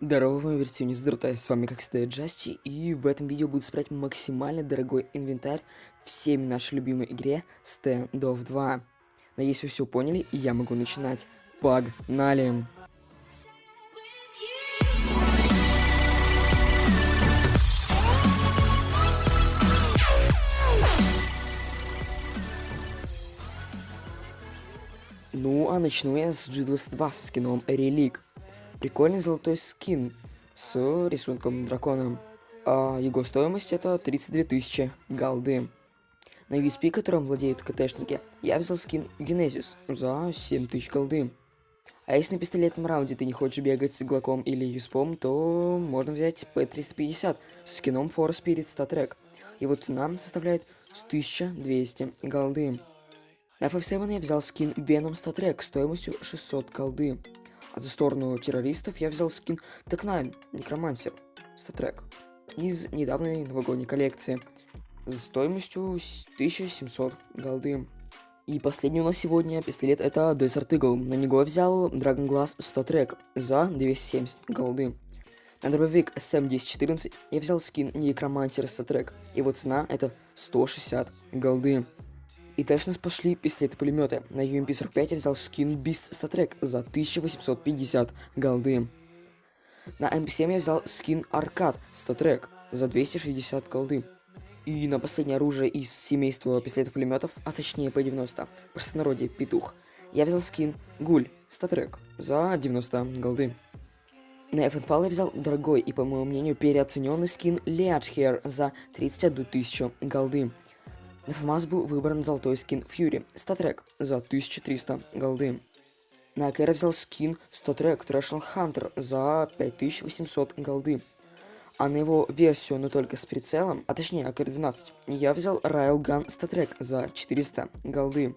Здорово, мои версионе здравствуйте, с вами как всегда Джасти, и в этом видео буду собрать максимально дорогой инвентарь всеми нашей любимой игре Stand of 2. Надеюсь, вы все поняли, и я могу начинать. Погнали! Ну, а начну я с G22 с скином Релик. Прикольный золотой скин с рисунком дракона. А его стоимость это 32 тысячи голды. На USP, которым владеют КТшники, я взял скин Генезис за 7 тысяч голды. А если на пистолетном раунде ты не хочешь бегать с иглаком или юспом, то можно взять P350 с скином For Spirit Star Его цена составляет 1200 голды. На FF7 я взял скин Venom Star стоимостью 600 голды. За сторону террористов я взял скин Тек9 Некромансер статрек из недавней новогодней коллекции за стоимостью 1700 голды. И последний у нас сегодня пистолет это Desert Eagle. На него я взял Dragon Glass 100 трек за 270 голды. На дробовик SM1014 я взял скин Некромансер 100 трек. Его цена это 160 голды. И дальше нас пошли пистолеты-пулеметы. На UMP-45 я взял скин Beast Statrek за 1850 голды. На MP7 я взял скин Arcade Statrek за 260 голды. И на последнее оружие из семейства пистолетов-пулеметов, а точнее P90, в простонародье Петух, я взял скин Гуль Статрек за 90 голды. На FNFAL я взял дорогой и, по моему мнению, переоцененный скин Hair за 31 тысячу голды. На FAMAS был выбран золотой скин Fury, StatTrack, за 1300 голды. На AKR взял скин StatTrack Treasure Hunter за 5800 голды. А на его версию, но только с прицелом, а точнее AKR-12, я взял Railgun StatTrack за 400 голды.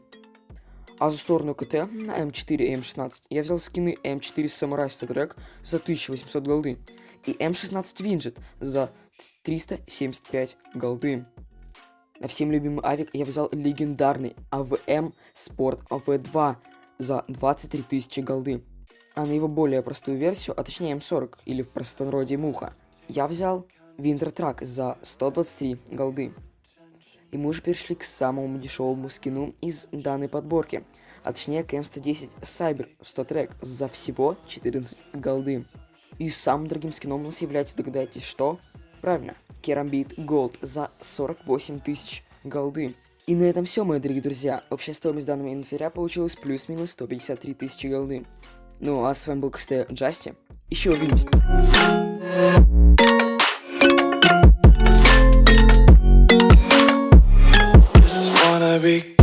А за сторону КТ на M4 и M16 я взял скины M4 Samurai StatTrack за 1800 голды и M16 Winged за 375 голды. На всем любимый авик я взял легендарный AWM Sport V2 за 23 тысячи голды. А на его более простую версию, а точнее M40 или в простонародье Муха, я взял Winter Track за 123 голды. И мы уже перешли к самому дешевому скину из данной подборки, а точнее к M110 Cyber StatTrack за всего 14 голды. И самым дорогим скином у нас является, догадайтесь, что? Правильно, Керамбит Голд за 48 тысяч голды. И на этом все, мои дорогие друзья. Общая стоимость данного инвентаря получилась плюс-минус 153 тысячи голды. Ну а с вами был, как Джасти. Еще увидимся. be